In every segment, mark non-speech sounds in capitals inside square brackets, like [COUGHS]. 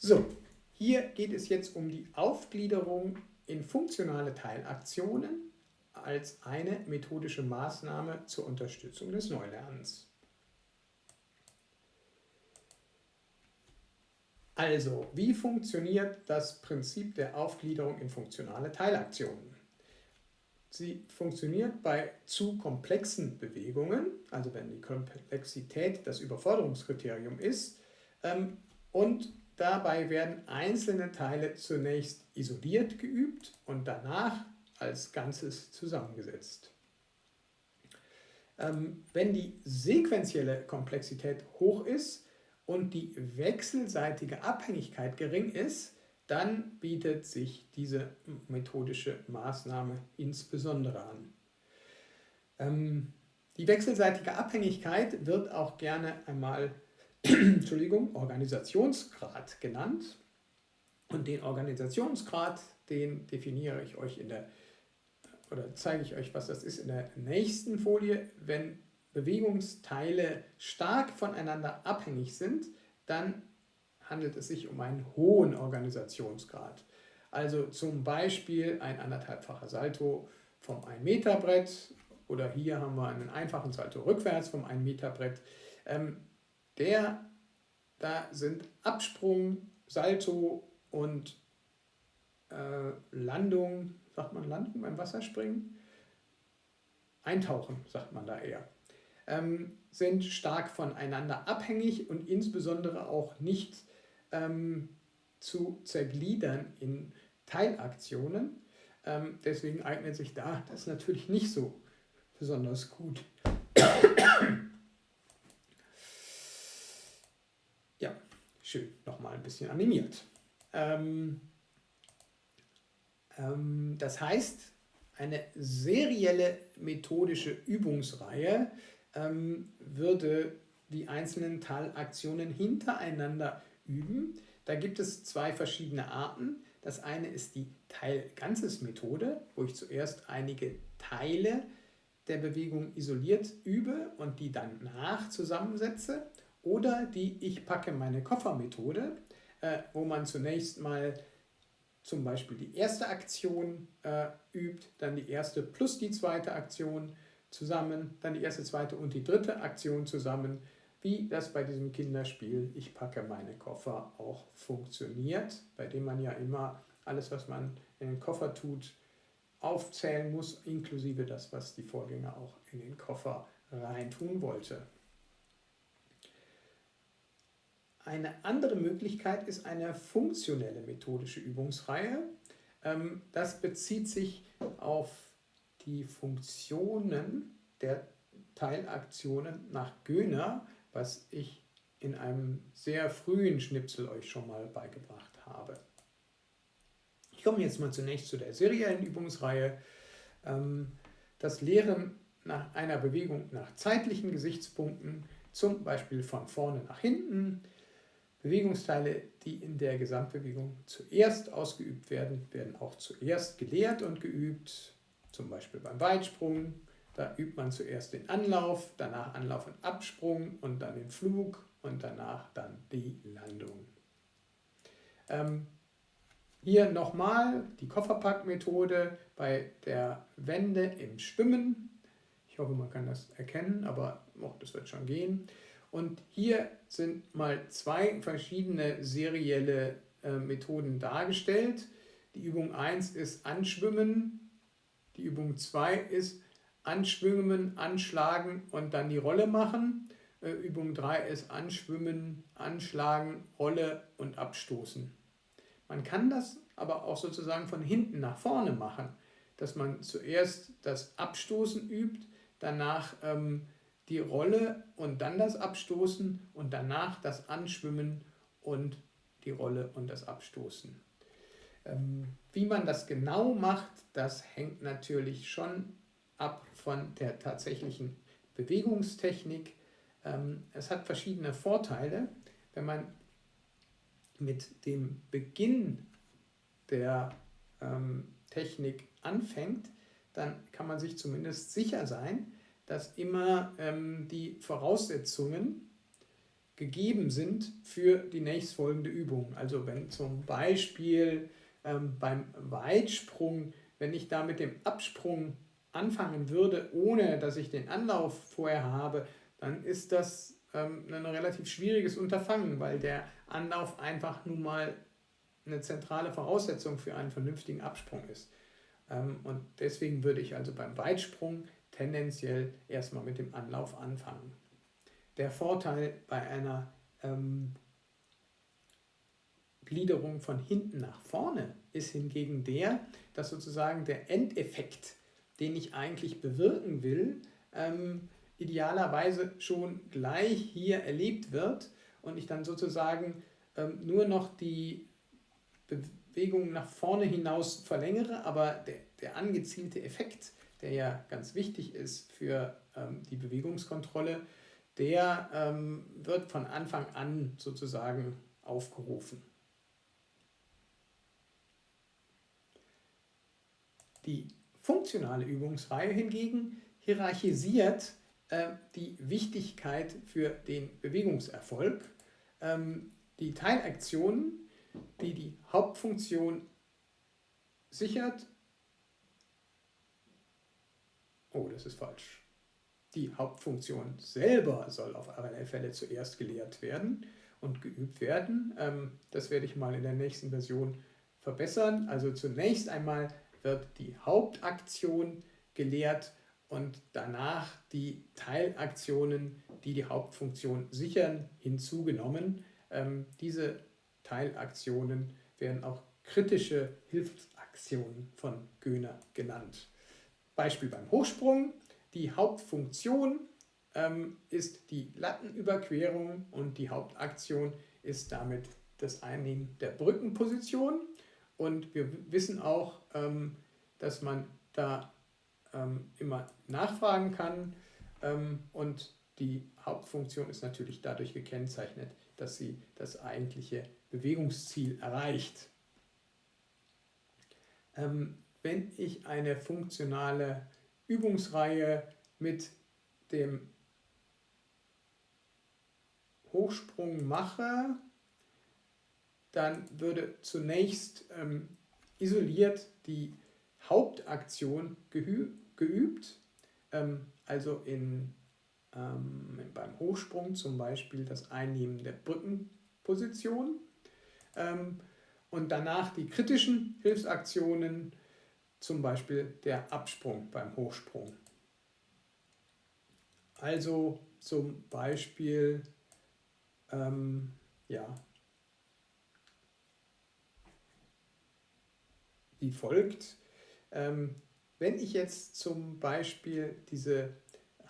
So, hier geht es jetzt um die Aufgliederung in funktionale Teilaktionen als eine methodische Maßnahme zur Unterstützung des Neulernens. Also, wie funktioniert das Prinzip der Aufgliederung in funktionale Teilaktionen? Sie funktioniert bei zu komplexen Bewegungen, also wenn die Komplexität das Überforderungskriterium ist, ähm, und dabei werden einzelne Teile zunächst isoliert geübt und danach als Ganzes zusammengesetzt. Ähm, wenn die sequentielle Komplexität hoch ist und die wechselseitige Abhängigkeit gering ist, dann bietet sich diese methodische Maßnahme insbesondere an. Ähm, die wechselseitige Abhängigkeit wird auch gerne einmal Entschuldigung, Organisationsgrad genannt. Und den Organisationsgrad, den definiere ich euch in der, oder zeige ich euch, was das ist, in der nächsten Folie. Wenn Bewegungsteile stark voneinander abhängig sind, dann handelt es sich um einen hohen Organisationsgrad. Also zum Beispiel ein anderthalbfacher Salto vom 1 Meter Brett oder hier haben wir einen einfachen Salto rückwärts vom 1 Meter Brett. Ähm, der, da sind Absprung, Salto und äh, Landung, sagt man Landung beim Wasserspringen? Eintauchen, sagt man da eher. Ähm, sind stark voneinander abhängig und insbesondere auch nicht ähm, zu zergliedern in Teilaktionen. Ähm, deswegen eignet sich da das natürlich nicht so besonders gut. ja, schön, nochmal ein bisschen animiert. Ähm, ähm, das heißt, eine serielle methodische Übungsreihe ähm, würde die einzelnen Teilaktionen hintereinander üben. Da gibt es zwei verschiedene Arten. Das eine ist die Teil-Ganzes-Methode, wo ich zuerst einige Teile der Bewegung isoliert übe und die dann nach zusammensetze. Oder die Ich packe meine Koffer-Methode, äh, wo man zunächst mal zum Beispiel die erste Aktion äh, übt, dann die erste plus die zweite Aktion zusammen, dann die erste, zweite und die dritte Aktion zusammen, wie das bei diesem Kinderspiel Ich packe meine Koffer auch funktioniert, bei dem man ja immer alles, was man in den Koffer tut, aufzählen muss, inklusive das, was die Vorgänger auch in den Koffer reintun wollte. Eine andere Möglichkeit ist eine funktionelle methodische Übungsreihe. Ähm, das bezieht sich auf die Funktionen der Teilaktionen nach Göhner was ich in einem sehr frühen Schnipsel euch schon mal beigebracht habe. Ich komme jetzt mal zunächst zu der seriellen Übungsreihe. Ähm, das Lehren nach einer Bewegung nach zeitlichen Gesichtspunkten, zum Beispiel von vorne nach hinten. Bewegungsteile, die in der Gesamtbewegung zuerst ausgeübt werden, werden auch zuerst gelehrt und geübt, zum Beispiel beim Weitsprung, da übt man zuerst den Anlauf, danach Anlauf und Absprung und dann den Flug und danach dann die Landung. Ähm, hier nochmal die Kofferpackmethode bei der Wende im Schwimmen. Ich hoffe, man kann das erkennen, aber oh, das wird schon gehen. Und hier sind mal zwei verschiedene serielle äh, Methoden dargestellt. Die Übung 1 ist Anschwimmen, die Übung 2 ist Anschwimmen, Anschlagen und dann die Rolle machen. Äh, Übung 3 ist Anschwimmen, Anschlagen, Rolle und Abstoßen. Man kann das aber auch sozusagen von hinten nach vorne machen, dass man zuerst das Abstoßen übt, danach ähm, die Rolle und dann das Abstoßen und danach das Anschwimmen und die Rolle und das Abstoßen. Ähm, wie man das genau macht, das hängt natürlich schon ab von der tatsächlichen Bewegungstechnik. Ähm, es hat verschiedene Vorteile, wenn man mit dem Beginn der ähm, Technik anfängt, dann kann man sich zumindest sicher sein, dass immer ähm, die Voraussetzungen gegeben sind für die nächstfolgende Übung. Also wenn zum Beispiel ähm, beim Weitsprung, wenn ich da mit dem Absprung anfangen würde, ohne dass ich den Anlauf vorher habe, dann ist das ähm, ein relativ schwieriges Unterfangen, weil der Anlauf einfach nun mal eine zentrale Voraussetzung für einen vernünftigen Absprung ist. Ähm, und deswegen würde ich also beim Weitsprung tendenziell erstmal mit dem Anlauf anfangen. Der Vorteil bei einer ähm, Gliederung von hinten nach vorne ist hingegen der, dass sozusagen der Endeffekt, den ich eigentlich bewirken will, ähm, idealerweise schon gleich hier erlebt wird und ich dann sozusagen ähm, nur noch die Bewegung nach vorne hinaus verlängere, aber der, der angezielte Effekt, der ja ganz wichtig ist für ähm, die Bewegungskontrolle, der ähm, wird von Anfang an sozusagen aufgerufen. Die funktionale Übungsreihe hingegen hierarchisiert äh, die Wichtigkeit für den Bewegungserfolg. Ähm, die Teilaktionen, die die Hauptfunktion sichert, oh, das ist falsch, die Hauptfunktion selber soll auf alle Fälle zuerst gelehrt werden und geübt werden. Ähm, das werde ich mal in der nächsten Version verbessern. Also zunächst einmal wird die Hauptaktion gelehrt und danach die Teilaktionen, die die Hauptfunktion sichern, hinzugenommen. Ähm, diese Teilaktionen werden auch kritische Hilfsaktionen von Göhner genannt. Beispiel beim Hochsprung. Die Hauptfunktion ähm, ist die Lattenüberquerung und die Hauptaktion ist damit das Einnehmen der Brückenposition. Und wir wissen auch, ähm, dass man da ähm, immer nachfragen kann. Ähm, und die Hauptfunktion ist natürlich dadurch gekennzeichnet, dass sie das eigentliche Bewegungsziel erreicht. Ähm, wenn ich eine funktionale Übungsreihe mit dem Hochsprung mache, dann würde zunächst ähm, isoliert die Hauptaktion geübt, ähm, also in, ähm, beim Hochsprung zum Beispiel das Einnehmen der Brückenposition ähm, und danach die kritischen Hilfsaktionen, zum Beispiel der Absprung beim Hochsprung. Also zum Beispiel ähm, ja, wie folgt. Ähm, wenn ich jetzt zum Beispiel diese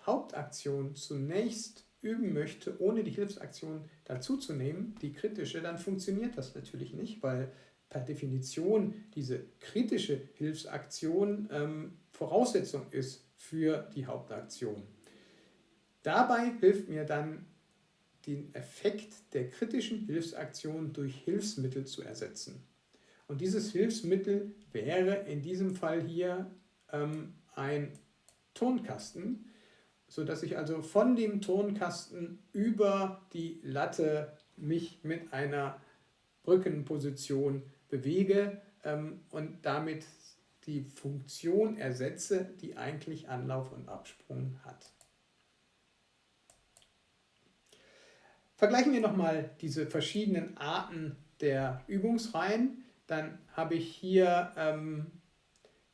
Hauptaktion zunächst üben möchte, ohne die Hilfsaktion dazuzunehmen, die kritische, dann funktioniert das natürlich nicht, weil per Definition diese kritische Hilfsaktion ähm, Voraussetzung ist für die Hauptaktion. Dabei hilft mir dann den Effekt der kritischen Hilfsaktion durch Hilfsmittel zu ersetzen. Und dieses Hilfsmittel wäre in diesem Fall hier ähm, ein Tonkasten, sodass ich also von dem Tonkasten über die Latte mich mit einer Brückenposition bewege ähm, und damit die Funktion ersetze, die eigentlich Anlauf und Absprung hat. Vergleichen wir nochmal diese verschiedenen Arten der Übungsreihen. Dann habe ich hier ähm,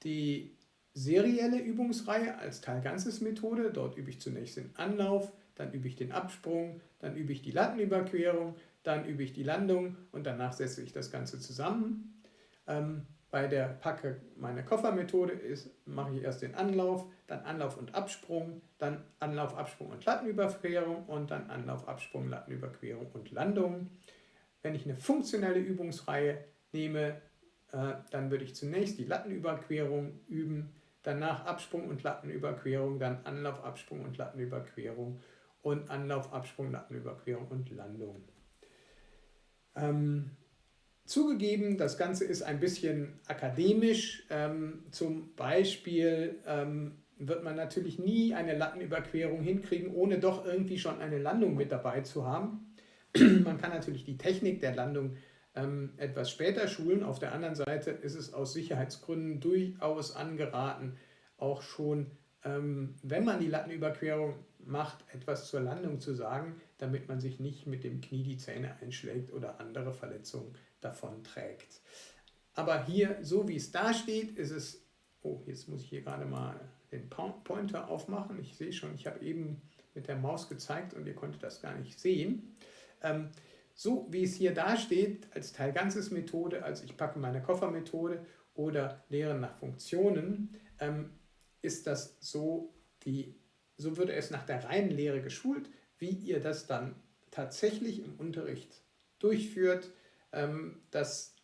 die serielle Übungsreihe als Teilganzes-Methode. Dort übe ich zunächst den Anlauf, dann übe ich den Absprung, dann übe ich die Lattenüberquerung, dann übe ich die Landung und danach setze ich das Ganze zusammen. Ähm, bei der Packe meine Koffermethode mache ich erst den Anlauf, dann Anlauf und Absprung, dann Anlauf, Absprung und Lattenüberquerung und dann Anlauf, Absprung, Lattenüberquerung und Landung. Wenn ich eine funktionelle Übungsreihe nehme, äh, dann würde ich zunächst die Lattenüberquerung üben, danach Absprung und Lattenüberquerung, dann Anlauf, Absprung und Lattenüberquerung und Anlauf, Absprung, Lattenüberquerung und Landung. Ähm, zugegeben, das Ganze ist ein bisschen akademisch. Ähm, zum Beispiel ähm, wird man natürlich nie eine Lattenüberquerung hinkriegen, ohne doch irgendwie schon eine Landung mit dabei zu haben. [CLEARS THROAT] Man kann natürlich die Technik der Landung ähm, etwas später schulen. Auf der anderen Seite ist es aus Sicherheitsgründen durchaus angeraten, auch schon, ähm, wenn man die Lattenüberquerung macht, etwas zur Landung zu sagen, damit man sich nicht mit dem Knie die Zähne einschlägt oder andere Verletzungen davon trägt. Aber hier, so wie es da steht, ist es, oh, jetzt muss ich hier gerade mal den Pointer aufmachen. Ich sehe schon, ich habe eben mit der Maus gezeigt und ihr konntet das gar nicht sehen. Ähm, so wie es hier da steht, als Teil Ganzes Methode, also ich packe meine Koffermethode oder Lehren nach Funktionen, ähm, ist das so, die, so würde es nach der reinen Lehre geschult, wie ihr das dann tatsächlich im Unterricht durchführt. Ähm, das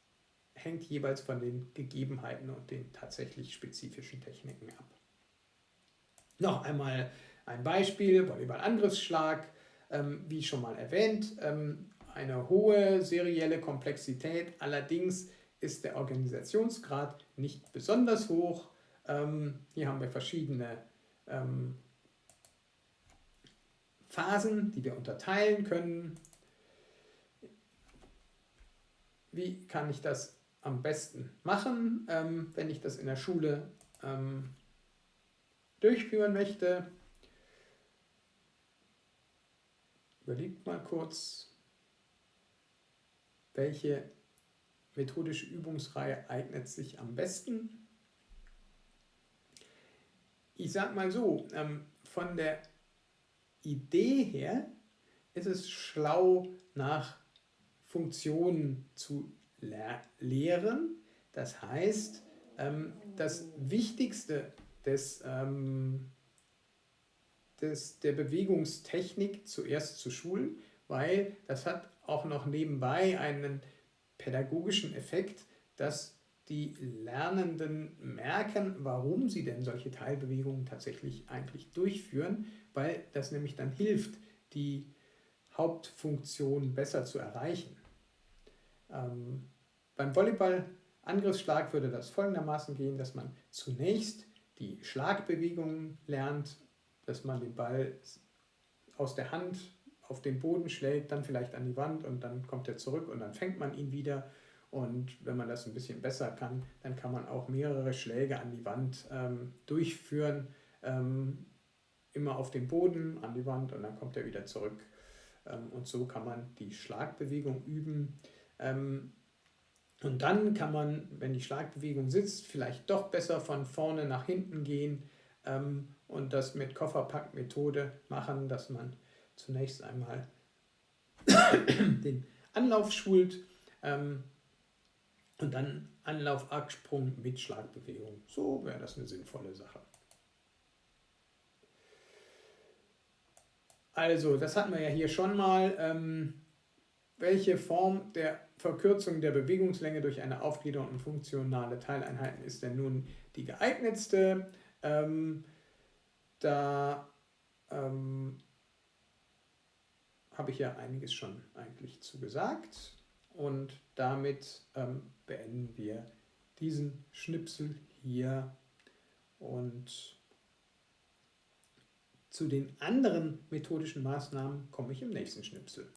hängt jeweils von den Gegebenheiten und den tatsächlich spezifischen Techniken ab. Noch einmal ein Beispiel, Volleyball-Angriffsschlag, ähm, wie schon mal erwähnt. Ähm, eine hohe serielle Komplexität. Allerdings ist der Organisationsgrad nicht besonders hoch. Hier haben wir verschiedene Phasen, die wir unterteilen können. Wie kann ich das am besten machen, ähm, wenn ich das in der Schule ähm, durchführen möchte? Überlegt mal kurz, welche methodische Übungsreihe eignet sich am besten? Ich sage mal so, ähm, von der Idee her ist es schlau, nach Funktionen zu lehren. Das heißt, ähm, das Wichtigste des, ähm, des, der Bewegungstechnik zuerst zu schulen, weil das hat auch noch nebenbei einen pädagogischen Effekt, dass die Lernenden merken, warum sie denn solche Teilbewegungen tatsächlich eigentlich durchführen, weil das nämlich dann hilft, die Hauptfunktion besser zu erreichen. Ähm, beim Volleyball-Angriffsschlag würde das folgendermaßen gehen, dass man zunächst die Schlagbewegungen lernt, dass man den Ball aus der Hand auf den Boden schlägt, dann vielleicht an die Wand und dann kommt er zurück und dann fängt man ihn wieder. Und wenn man das ein bisschen besser kann, dann kann man auch mehrere Schläge an die Wand ähm, durchführen. Ähm, immer auf den Boden, an die Wand und dann kommt er wieder zurück. Ähm, und so kann man die Schlagbewegung üben. Ähm, und dann kann man, wenn die Schlagbewegung sitzt, vielleicht doch besser von vorne nach hinten gehen ähm, und das mit Kofferpackmethode machen, dass man zunächst einmal [COUGHS] den Anlauf schult ähm, und dann Anlauf, Absprung mit Schlagbewegung. So wäre das eine sinnvolle Sache. Also, das hatten wir ja hier schon mal. Ähm, welche Form der Verkürzung der Bewegungslänge durch eine Aufgliederung in funktionale Teileinheiten ist denn nun die geeignetste? Ähm, da ähm, habe ich ja einiges schon eigentlich zu gesagt. Und damit ähm, beenden wir diesen Schnipsel hier und zu den anderen methodischen Maßnahmen komme ich im nächsten Schnipsel.